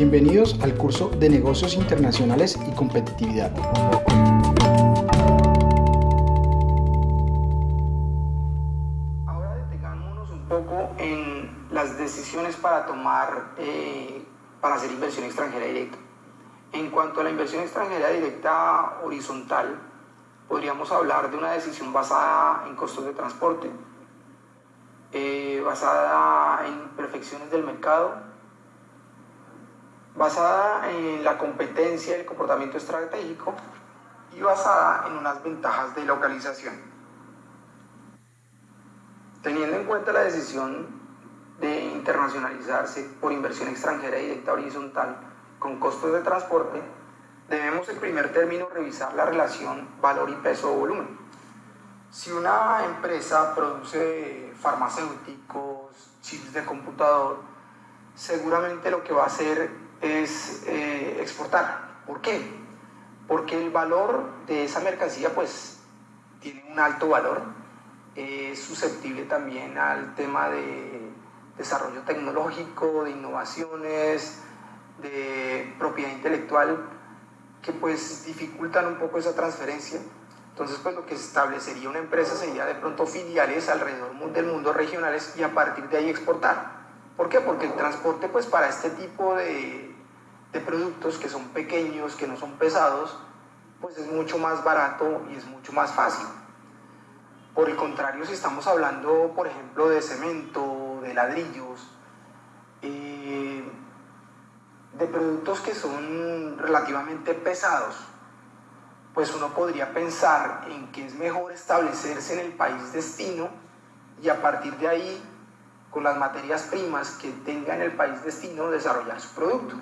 Bienvenidos al curso de Negocios Internacionales y Competitividad. Ahora detengámonos un poco en las decisiones para tomar, eh, para hacer inversión extranjera directa. En cuanto a la inversión extranjera directa horizontal, podríamos hablar de una decisión basada en costos de transporte, eh, basada en imperfecciones del mercado, basada en la competencia y el comportamiento estratégico y basada en unas ventajas de localización. Teniendo en cuenta la decisión de internacionalizarse por inversión extranjera directa horizontal con costos de transporte, debemos en primer término revisar la relación valor y peso o volumen. Si una empresa produce farmacéuticos, chips de computador, seguramente lo que va a hacer es eh, exportar. ¿Por qué? Porque el valor de esa mercancía pues tiene un alto valor, es susceptible también al tema de desarrollo tecnológico, de innovaciones, de propiedad intelectual, que pues dificultan un poco esa transferencia. Entonces, pues lo que se establecería una empresa sería de pronto filiales alrededor del mundo regionales y a partir de ahí exportar. ¿Por qué? Porque el transporte, pues para este tipo de, de productos que son pequeños, que no son pesados, pues es mucho más barato y es mucho más fácil. Por el contrario, si estamos hablando, por ejemplo, de cemento, de ladrillos, eh, de productos que son relativamente pesados, pues uno podría pensar en que es mejor establecerse en el país destino y a partir de ahí, con las materias primas que tenga en el país destino, desarrollar su producto.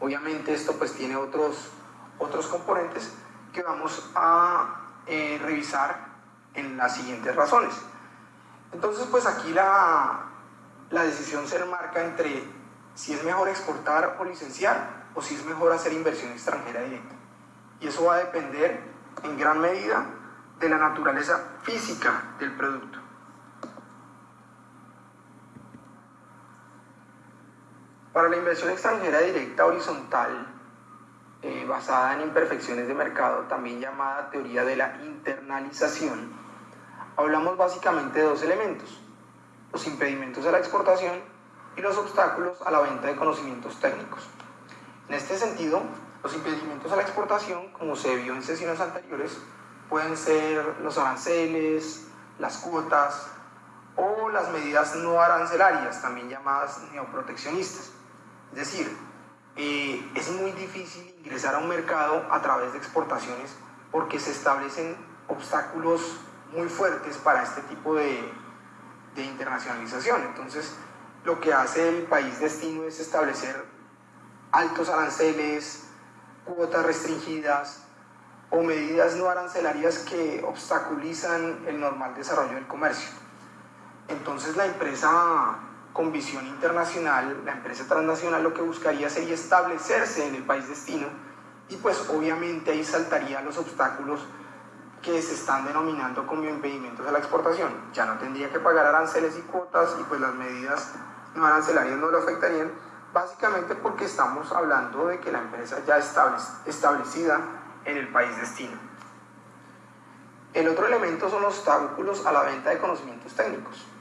Obviamente esto pues tiene otros, otros componentes que vamos a eh, revisar en las siguientes razones. Entonces pues aquí la, la decisión se marca entre si es mejor exportar o licenciar o si es mejor hacer inversión extranjera directa. Y eso va a depender en gran medida de la naturaleza física del producto. Para la inversión extranjera directa horizontal, eh, basada en imperfecciones de mercado, también llamada teoría de la internalización, hablamos básicamente de dos elementos, los impedimentos a la exportación y los obstáculos a la venta de conocimientos técnicos. En este sentido, los impedimentos a la exportación, como se vio en sesiones anteriores, pueden ser los aranceles, las cuotas o las medidas no arancelarias, también llamadas neoproteccionistas. Es decir, eh, es muy difícil ingresar a un mercado a través de exportaciones porque se establecen obstáculos muy fuertes para este tipo de, de internacionalización. Entonces, lo que hace el país destino es establecer altos aranceles, cuotas restringidas o medidas no arancelarias que obstaculizan el normal desarrollo del comercio. Entonces la empresa con visión internacional, la empresa transnacional lo que buscaría sería establecerse en el país destino y pues obviamente ahí saltaría los obstáculos que se están denominando como impedimentos a la exportación. Ya no tendría que pagar aranceles y cuotas y pues las medidas no arancelarias no lo afectarían, básicamente porque estamos hablando de que la empresa ya está establecida en el país destino. El otro elemento son los obstáculos a la venta de conocimientos técnicos.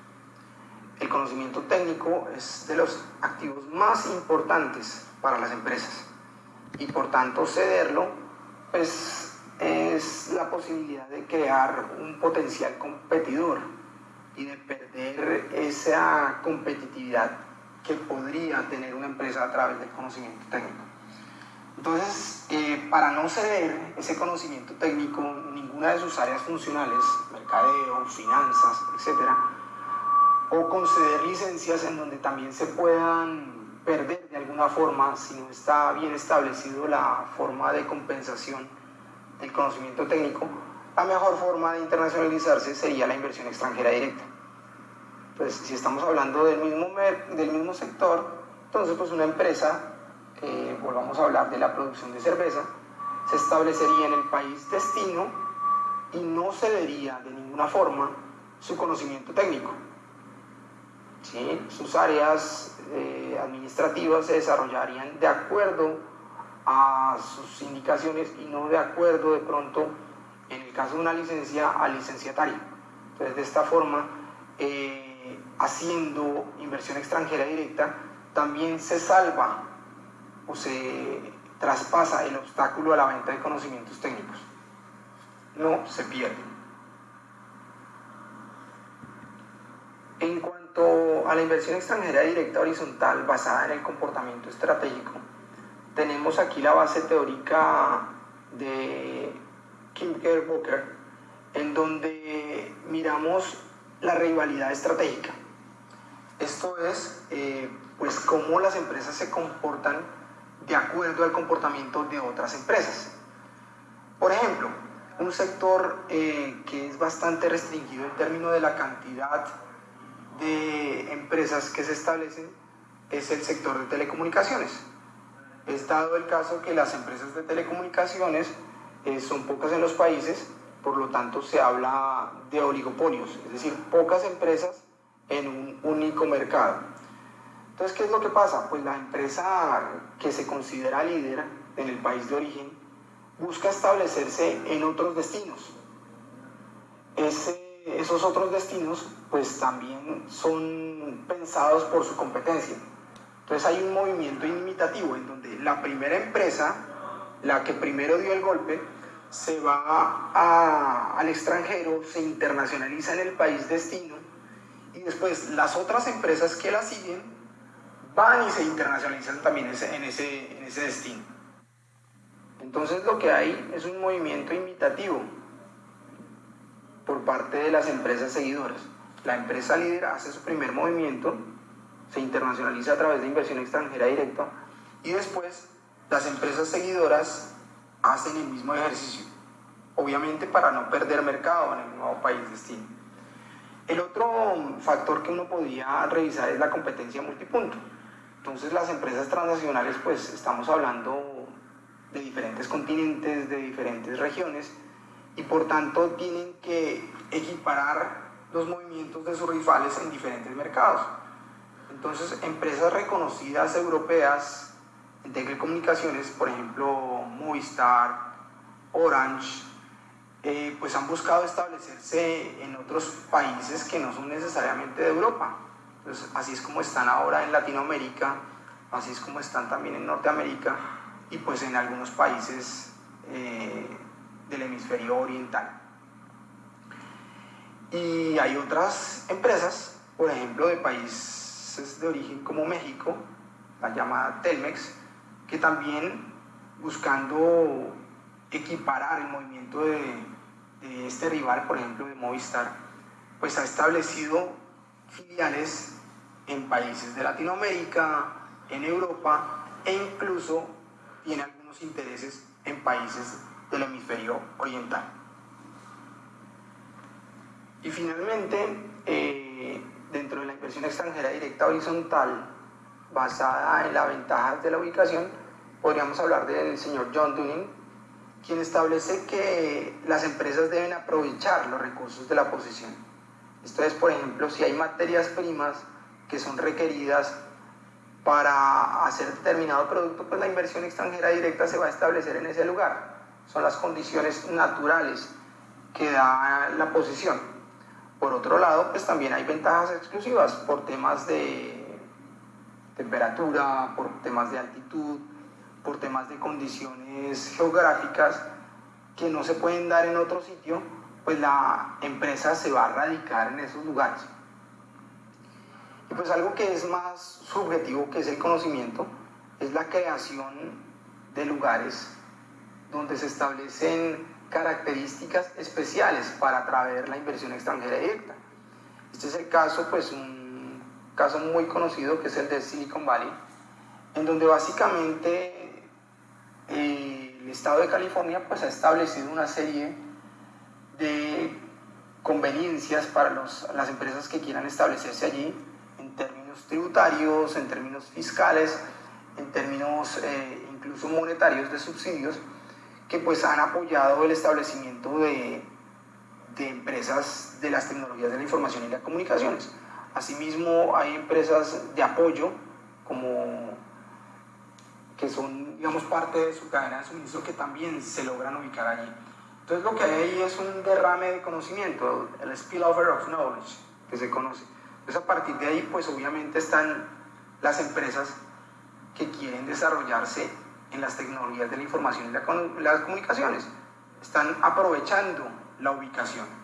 El conocimiento técnico es de los activos más importantes para las empresas y por tanto cederlo pues, es la posibilidad de crear un potencial competidor y de perder esa competitividad que podría tener una empresa a través del conocimiento técnico. Entonces, eh, para no ceder ese conocimiento técnico, ninguna de sus áreas funcionales, mercadeo, finanzas, etcétera, o conceder licencias en donde también se puedan perder de alguna forma si no está bien establecido la forma de compensación del conocimiento técnico, la mejor forma de internacionalizarse sería la inversión extranjera directa. Pues si estamos hablando del mismo, del mismo sector, entonces pues una empresa, eh, volvamos a hablar de la producción de cerveza, se establecería en el país destino y no cedería de ninguna forma su conocimiento técnico sus áreas eh, administrativas se desarrollarían de acuerdo a sus indicaciones y no de acuerdo de pronto, en el caso de una licencia, al licenciatario. Entonces, de esta forma, eh, haciendo inversión extranjera directa, también se salva o se traspasa el obstáculo a la venta de conocimientos técnicos. No se pierde. En cuanto a la inversión extranjera directa horizontal basada en el comportamiento estratégico, tenemos aquí la base teórica de Kim Booker, en donde miramos la rivalidad estratégica. Esto es, eh, pues, cómo las empresas se comportan de acuerdo al comportamiento de otras empresas. Por ejemplo, un sector eh, que es bastante restringido en términos de la cantidad de empresas que se establecen es el sector de telecomunicaciones. Es dado el caso que las empresas de telecomunicaciones eh, son pocas en los países, por lo tanto se habla de oligopolios, es decir, pocas empresas en un único mercado. Entonces, ¿qué es lo que pasa? Pues la empresa que se considera líder en el país de origen busca establecerse en otros destinos. Esos otros destinos pues también son pensados por su competencia. Entonces hay un movimiento imitativo en donde la primera empresa, la que primero dio el golpe, se va al extranjero, se internacionaliza en el país destino y después las otras empresas que la siguen van y se internacionalizan también en ese, destino. Entonces lo que hay es un movimiento imitativo por parte de las empresas seguidoras. La empresa líder hace su primer movimiento, se internacionaliza a través de inversión extranjera directa y después las empresas seguidoras hacen el mismo ejercicio, obviamente para no perder mercado en el nuevo país destino. El otro factor que uno podría revisar es la competencia multipunto. Entonces las empresas transnacionales, pues estamos hablando de diferentes continentes, de diferentes regiones, y por tanto tienen que equiparar los movimientos de sus rivales en diferentes mercados. Entonces, empresas reconocidas europeas en telecomunicaciones, por ejemplo, Movistar, Orange, eh, pues han buscado establecerse en otros países que no son necesariamente de Europa. Entonces, así es como están ahora en Latinoamérica, así es como están también en Norteamérica y pues en algunos países eh, del hemisferio oriental. Y hay otras empresas, por ejemplo, de países de origen como México, la llamada Telmex, que también buscando equiparar el movimiento de, este rival, por ejemplo, de Movistar, pues ha establecido filiales en países de Latinoamérica, en Europa e incluso tiene algunos intereses en países del hemisferio oriental. Y finalmente, eh, dentro de la inversión extranjera directa horizontal, basada en las ventajas de la ubicación, podríamos hablar del señor John Dunning, quien establece que las empresas deben aprovechar los recursos de la posición. Esto es, por ejemplo, si hay materias primas que son requeridas para hacer determinado producto, pues la inversión extranjera directa se va a establecer en ese lugar. Son las condiciones naturales que da la posición. Por otro lado, pues también hay ventajas exclusivas por temas de temperatura, por temas de altitud, por temas de condiciones geográficas que no se pueden dar en otro sitio, pues la empresa se va a radicar en esos lugares. Y pues algo que es más subjetivo, que es el conocimiento, es la creación de lugares donde se establecen características especiales para atraer la inversión extranjera directa. Este es el caso, pues un caso muy conocido que es el de Silicon Valley, en donde básicamente eh, el estado de California pues ha establecido una serie de conveniencias para las empresas que quieran establecerse allí en términos tributarios, en términos fiscales, en términos eh, incluso monetarios de subsidios que pues han apoyado el establecimiento de, empresas de las tecnologías de la información y las comunicaciones. Asimismo, hay empresas de apoyo como que son, digamos, parte de su cadena de suministro que también se logran ubicar allí. Entonces lo que hay ahí es un derrame de conocimiento, el spillover of knowledge, que se conoce. Entonces a partir de ahí, pues obviamente están las empresas que quieren desarrollarse en las tecnologías de la información y las comunicaciones. Están aprovechando la ubicación.